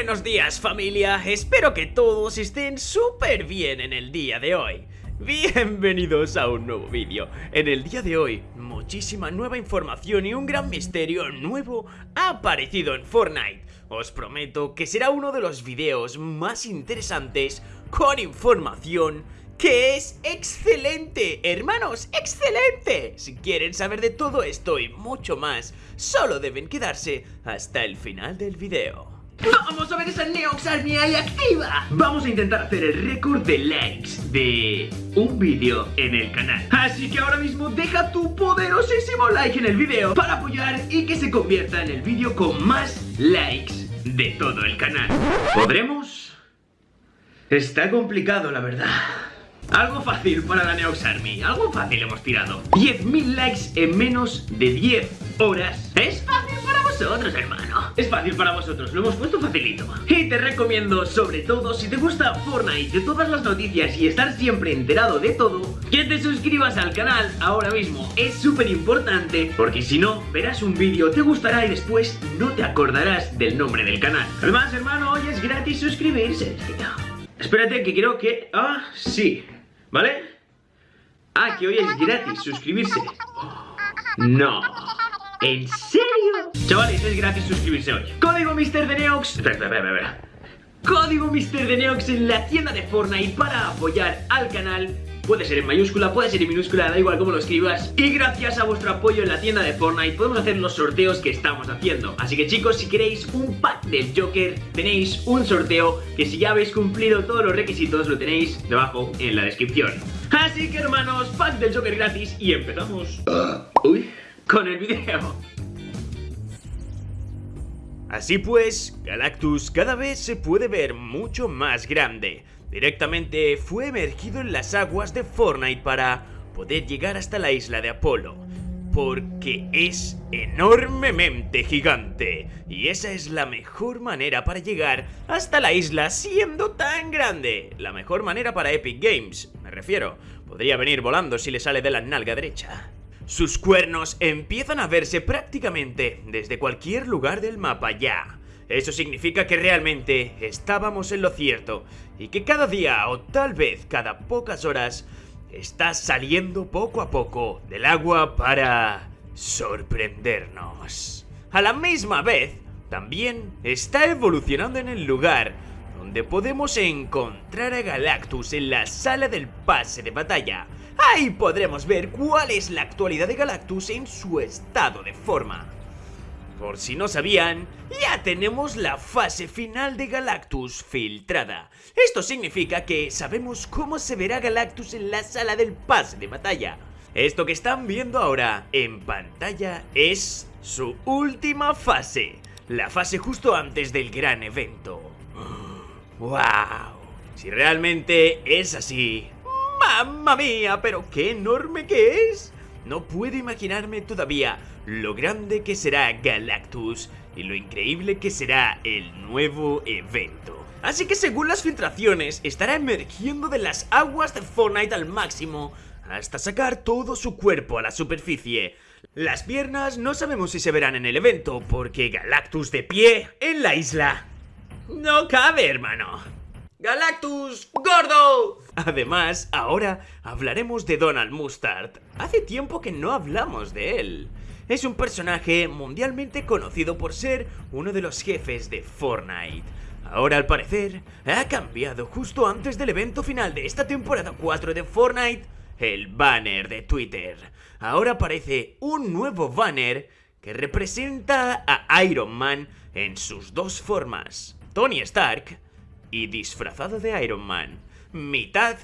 Buenos días familia, espero que todos estén súper bien en el día de hoy. Bienvenidos a un nuevo vídeo. En el día de hoy, muchísima nueva información y un gran misterio nuevo ha aparecido en Fortnite. Os prometo que será uno de los videos más interesantes con información que es excelente, hermanos, excelente. Si quieren saber de todo esto y mucho más, solo deben quedarse hasta el final del video. ¡Vamos a ver esa Neox Army ahí activa! Vamos a intentar hacer el récord de likes de un vídeo en el canal. Así que ahora mismo deja tu poderosísimo like en el vídeo Para apoyar y que se convierta en el vídeo con más likes de todo el canal. ¿Podremos? Está complicado la verdad. Algo fácil para la Neox Army, algo fácil hemos tirado. 10.000 likes en menos de 10 horas. Es vosotros, hermano. Es fácil para vosotros, lo hemos puesto facilito. Y te recomiendo, sobre todo, si te gusta Fortnite De todas las noticias y estar siempre enterado de todo Que te suscribas al canal ahora mismo. Es súper importante Porque si no, verás un vídeo, te gustará y después no te acordarás del nombre del canal. Además, hermano, hoy es gratis suscribirse. Espérate que creo que... Ah, sí ¿Vale? Ah, que hoy es gratis suscribirse. No ¿En serio? Chavales, es gratis suscribirse hoy. Código Mister de Neox. Espera, espera, espera Código Mister de Neox en la tienda de Fortnite para apoyar al canal. Puede ser en mayúscula, puede ser en minúscula, da igual cómo lo escribas. Y gracias a vuestro apoyo en la tienda de Fortnite podemos hacer los sorteos que estamos haciendo. Así que chicos, si queréis un pack del Joker, tenéis un sorteo Que si ya habéis cumplido todos los requisitos, lo tenéis debajo en la descripción. Así que hermanos, pack del Joker gratis y empezamos. Uy, con el video Así pues, Galactus cada vez se puede ver mucho más grande Directamente fue emergido en las aguas de Fortnite para poder llegar hasta la isla de Apolo. Porque es enormemente gigante y esa es la mejor manera para llegar hasta la isla siendo tan grande. La mejor manera para Epic Games, me refiero. Podría venir volando si le sale de la nalga derecha. Sus cuernos empiezan a verse prácticamente desde cualquier lugar del mapa ya. Eso significa que realmente estábamos en lo cierto y que cada día o tal vez cada pocas horas está saliendo poco a poco del agua para sorprendernos. A la misma vez, también está evolucionando en el lugar donde podemos encontrar a Galactus en la sala del pase de batalla. Ahí podremos ver cuál es la actualidad de Galactus en su estado de forma. Por si no sabían, ya tenemos la fase final de Galactus filtrada. Esto significa que sabemos cómo se verá Galactus en la sala del pase de batalla. Esto que están viendo ahora en pantalla es su última fase. La fase justo antes del gran evento. ¡Wow! Si realmente es así... ¡Mamma mía! ¡Pero qué enorme que es! No puedo imaginarme todavía lo grande que será Galactus y lo increíble que será el nuevo evento. Así que según las filtraciones, estará emergiendo de las aguas de Fortnite al máximo hasta sacar todo su cuerpo a la superficie. Las piernas no sabemos si se verán en el evento, porque Galactus de pie en la isla no cabe, hermano. ¡Galactus! ¡Gordo! Además, ahora hablaremos de Donald Mustard. Hace tiempo que no hablamos de él. Es un personaje mundialmente conocido por ser uno de los jefes de Fortnite. Ahora al parecer ha cambiado justo antes del evento final de esta temporada 4 de Fortnite el banner de Twitter. Ahora aparece un nuevo banner que representa a Iron Man en sus dos formas. Tony Stark y disfrazado de Iron Man. Mitad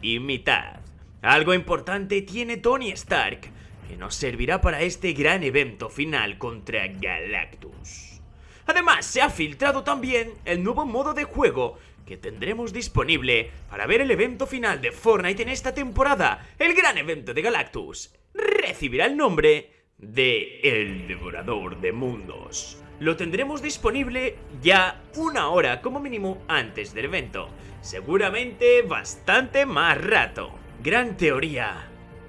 y mitad. Algo importante tiene Tony Stark, que nos servirá para este gran evento final contra Galactus. Además, se ha filtrado también el nuevo modo de juego que tendremos disponible para ver el evento final de Fortnite en esta temporada. El gran evento de Galactus recibirá el nombre de El Devorador de Mundos lo tendremos disponible ya una hora como mínimo antes del evento. Seguramente bastante más rato. Gran teoría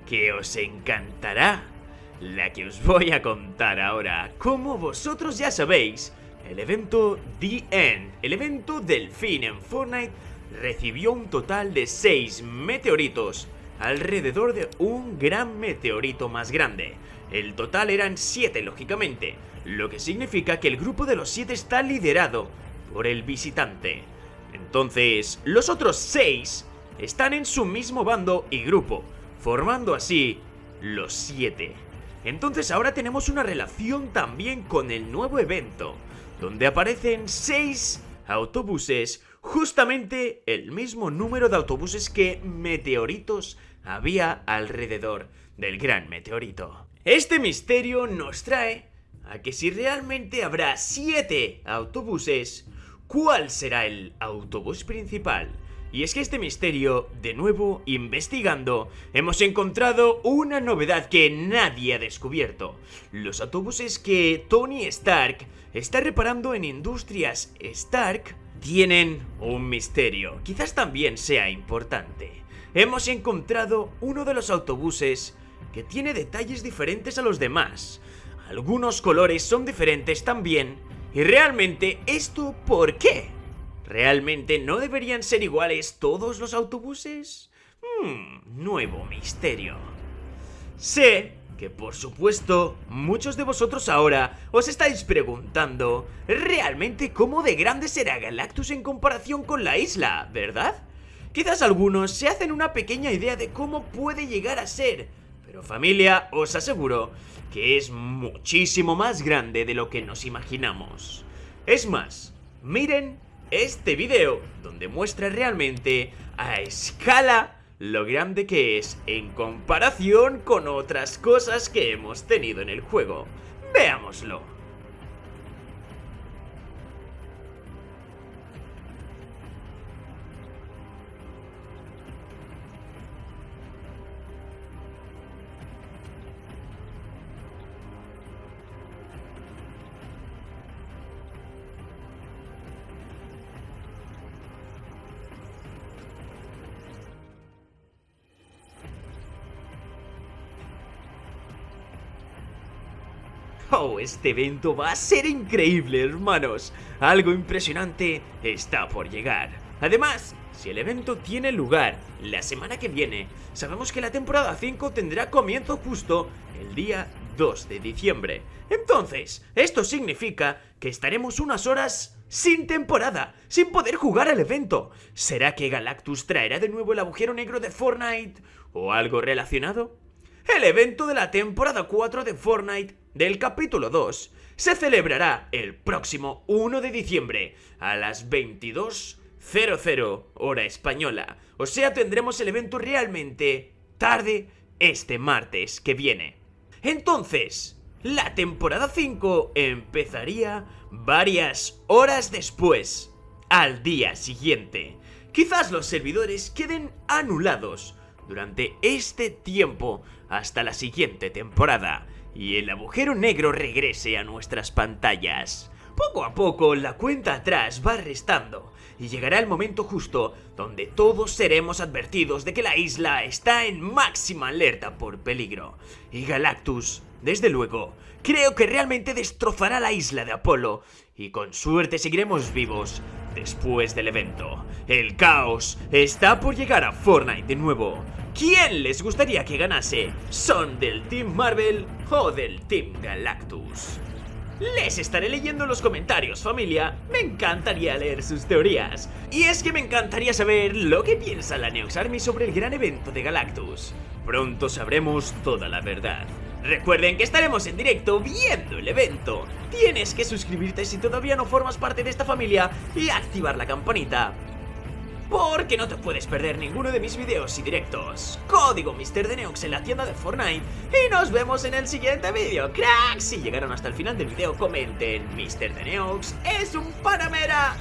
que os encantará. La que os voy a contar ahora. Como vosotros ya sabéis, el evento The End, el evento del fin en Fortnite, recibió un total de 6 meteoritos alrededor de un gran meteorito más grande. El total eran 7 lógicamente, lo que significa que el grupo de los 7 está liderado por el visitante. Entonces, los otros 6 están en su mismo bando y grupo, formando así los 7. Entonces ahora tenemos una relación también con el nuevo evento, donde aparecen 6 autobuses, justamente el mismo número de autobuses que meteoritos había alrededor del gran meteorito. Este misterio nos trae a que si realmente habrá 7 autobuses, ¿cuál será el autobús principal? Y es que este misterio, de nuevo investigando, hemos encontrado una novedad que nadie ha descubierto. Los autobuses que Tony Stark está reparando en Industrias Stark tienen un misterio. Quizás también sea importante. Hemos encontrado uno de los autobuses que tiene detalles diferentes a los demás. Algunos colores son diferentes también. Y realmente, ¿esto por qué? ¿Realmente no deberían ser iguales todos los autobuses? Hmm, nuevo misterio. Sé que por supuesto muchos de vosotros ahora os estáis preguntando realmente cómo de grande será Galactus en comparación con la isla, ¿verdad? Quizás algunos se hacen una pequeña idea de cómo puede llegar a ser, pero familia, os aseguro que es muchísimo más grande de lo que nos imaginamos. Es más, miren este video donde muestra realmente a escala lo grande que es en comparación con otras cosas que hemos tenido en el juego. Veámoslo. Oh, este evento va a ser increíble, hermanos. Algo impresionante está por llegar. Además, si el evento tiene lugar la semana que viene, sabemos que la temporada 5 tendrá comienzo justo el día 2 de diciembre. Entonces, esto significa que estaremos unas horas sin temporada, sin poder jugar al evento. ¿Será que Galactus traerá de nuevo el agujero negro de Fortnite o algo relacionado? El evento de la temporada 4 de Fortnite del capítulo 2 se celebrará el próximo 1 de diciembre a las 22.00 hora española. O sea, tendremos el evento realmente tarde este martes que viene. Entonces, la temporada 5 empezaría varias horas después, al día siguiente. Quizás los servidores queden anulados durante este tiempo hasta la siguiente temporada y el agujero negro regrese a nuestras pantallas. Poco a poco la cuenta atrás va restando y llegará el momento justo donde todos seremos advertidos de que la isla está en máxima alerta por peligro. Y Galactus, desde luego, creo que realmente destrozará la isla de Apolo y con suerte seguiremos vivos después del evento. El caos está por llegar a Fortnite de nuevo. ¿Quién les gustaría que ganase? ¿Son del Team Marvel o del Team Galactus? Les estaré leyendo en los comentarios, familia. Me encantaría leer sus teorías. Y es que me encantaría saber lo que piensa la Neox Army sobre el gran evento de Galactus. Pronto sabremos toda la verdad. Recuerden que estaremos en directo viendo el evento. Tienes que suscribirte si todavía no formas parte de esta familia y activar la campanita porque no te puedes perder ninguno de mis videos y directos. Código Mr. en la tienda de Fortnite y nos vemos en el siguiente vídeo, cracks. Si llegaron hasta el final del video comenten, Mr. es un panamera.